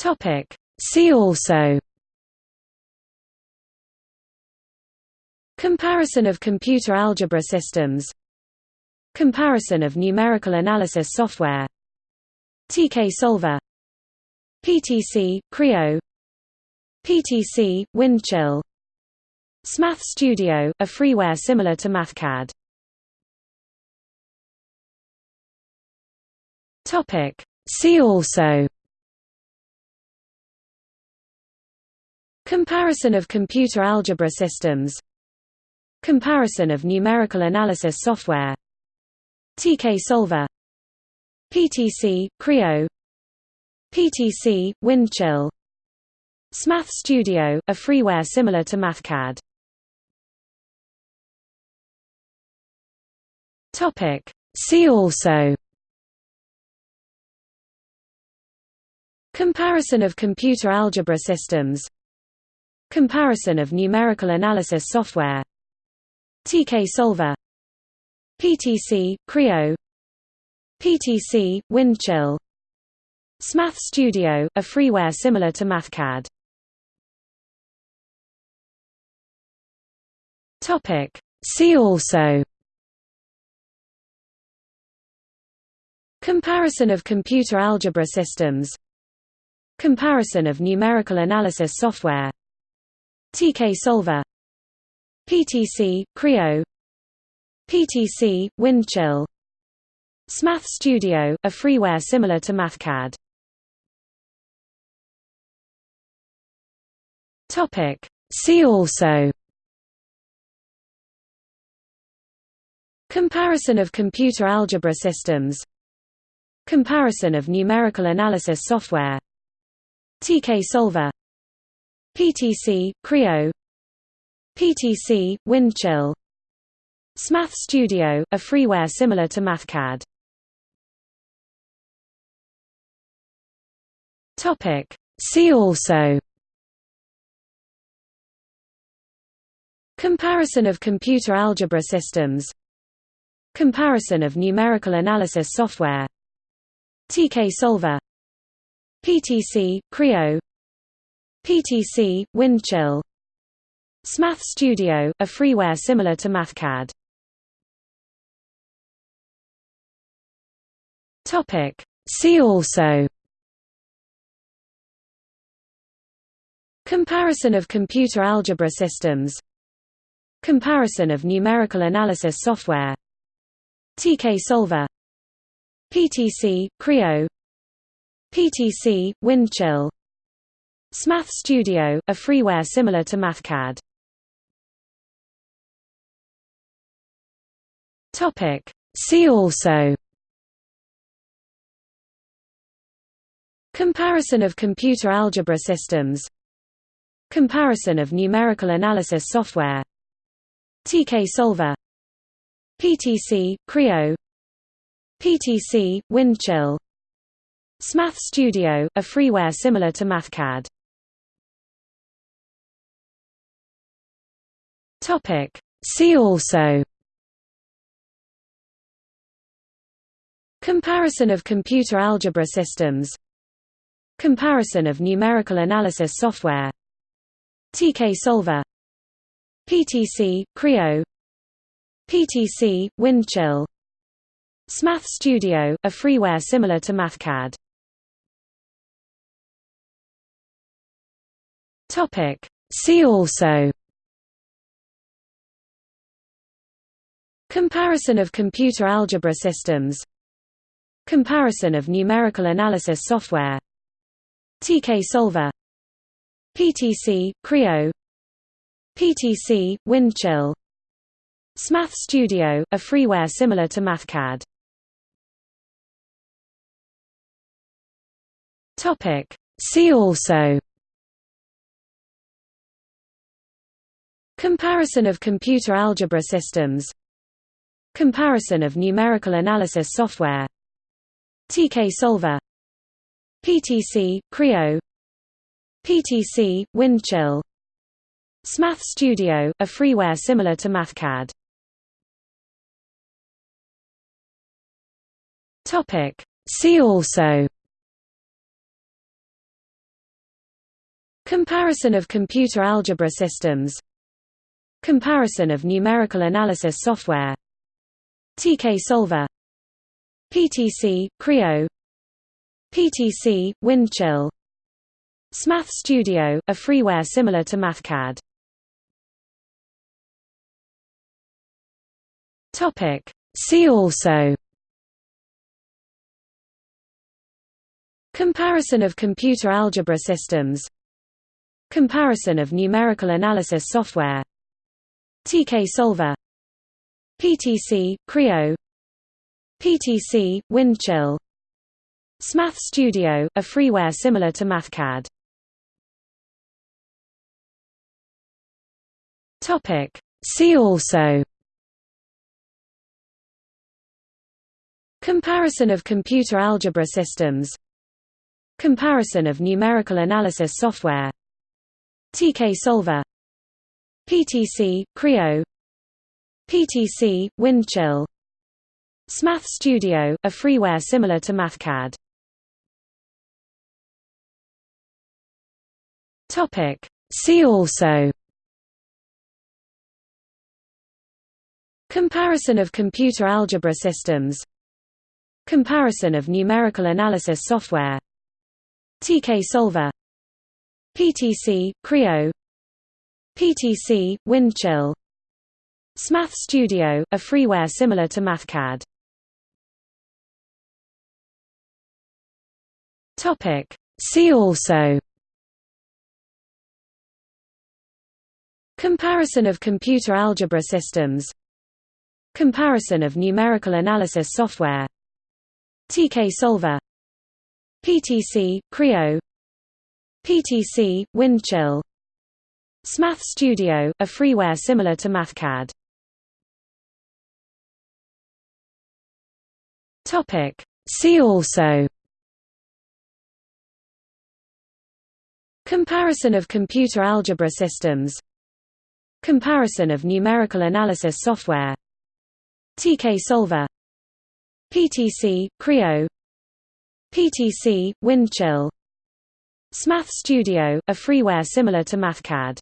Topic. See also. Comparison of computer algebra systems. Comparison of numerical analysis software. TK Solver. PTC, Creo. PTC, Windchill. SMath Studio, a freeware similar to MathCAD. See also Comparison of computer algebra systems. Comparison of numerical analysis software. TK Solver. PTC, Creo. PTC, Windchill. SMath Studio, a freeware similar to MathCAD. See also. Comparison of computer algebra systems Comparison of numerical analysis software. TK Solver. PTC, Creo. PTC, Windchill. SMath Studio, a freeware similar to MathCAD. See also. Comparison of computer algebra systems. Comparison of numerical analysis software TK Solver. PTC, Creo. PTC, Windchill. SMath Studio, a freeware similar to MathCAD. See also. Comparison of computer algebra systems. Comparison of numerical analysis software. TK Solver PTC, Creo. PTC, Windchill. SMath Studio, a freeware similar to MathCAD. See also. Comparison of computer algebra systems. Comparison of numerical analysis software. TK Solver. PTC, Creo PTC, Windchill. SMath Studio, a freeware similar to MathCAD. Topic. See also. Comparison of computer algebra systems. Comparison of numerical analysis software. TK Solver. PTC, Creo. PTC, Windchill SMath Studio, a freeware similar to MathCAD. Topic. See also. Comparison of computer algebra systems. Comparison of numerical analysis software. TK Solver. PTC, Creo. PTC, Windchill. SMath Studio, a freeware similar to MathCAD Topic. See also. Comparison of computer algebra systems. Comparison of numerical analysis software. TK Solver. PTC, Creo. PTC, Windchill. SMath Studio, a freeware similar to MathCAD. See also Comparison of computer algebra systems. Comparison of numerical analysis software. TK Solver. PTC, Creo. PTC, Windchill. SMath Studio, a freeware similar to MathCAD. See also. Comparison of computer algebra systems Comparison of numerical analysis software. TK Solver. PTC, Creo. PTC, Windchill. SMath Studio, a freeware similar to MathCAD. See also. Comparison of computer algebra systems. Comparison of numerical analysis software TK Solver PTC, Creo PTC, Windchill SMath Studio, a freeware similar to MathCAD. See also Comparison of computer algebra systems Comparison of numerical analysis software TK Solver PTC, Creo. PTC, Windchill. SMath Studio, a freeware similar to MathCAD. See also. Comparison of computer algebra systems. Comparison of numerical analysis software. TK Solver. PTC, Creo PTC, Windchill. SMath Studio, a freeware similar to MathCAD. See also. Comparison of computer algebra systems. Comparison of numerical analysis software. TK Solver. PTC, Creo. PTC, Windchill SMath Studio, a freeware similar to MathCAD. See also. Comparison of computer algebra systems. Comparison of numerical analysis software. TK Solver. PTC, Creo. PTC, Windchill. SMath Studio, a freeware similar to MathCAD See also Comparison of computer algebra systems Comparison of numerical analysis software TK Solver PTC, Creo PTC, Windchill SMath Studio, a freeware similar to MathCAD